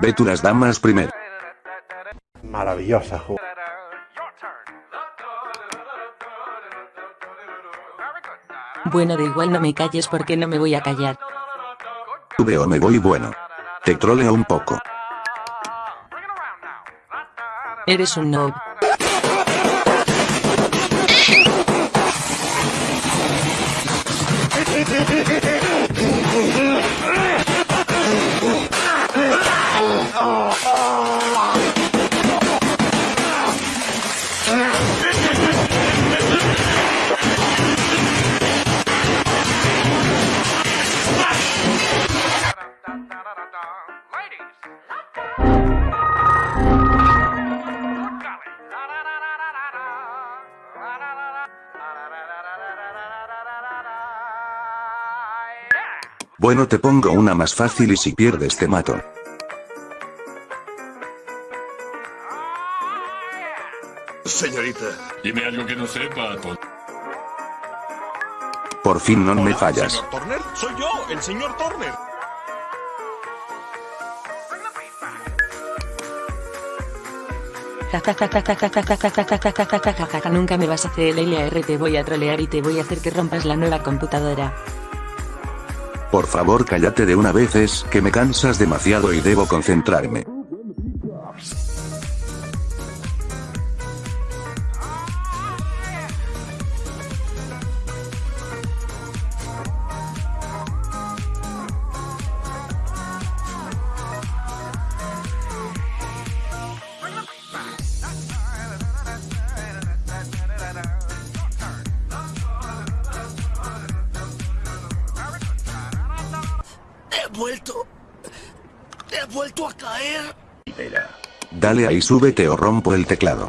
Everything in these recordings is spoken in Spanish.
Ve tú las damas primero. Maravillosa jugada. Bueno, da igual no me calles porque no me voy a callar. Veo me voy bueno. Te troleo un poco. Eres un noob. Bueno te pongo una más fácil y si pierdes te mato. Señorita. Dime algo que no sepa. Por fin no me fallas. ¿Señor Turner? Soy yo, el señor Turner. Nunca me vas a hacer el LAR, te voy a trolear y te voy a hacer que rompas la nueva computadora. Por favor cállate de una vez es que me cansas demasiado y debo concentrarme. He vuelto. He vuelto a caer. Dale ahí súbete o rompo el teclado.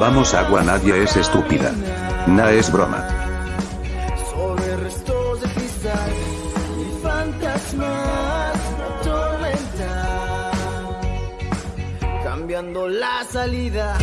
Vamos agua nadie es estúpida. Na es broma. sobre restos de cristal y fantasmas atormentan, cambiando la salida.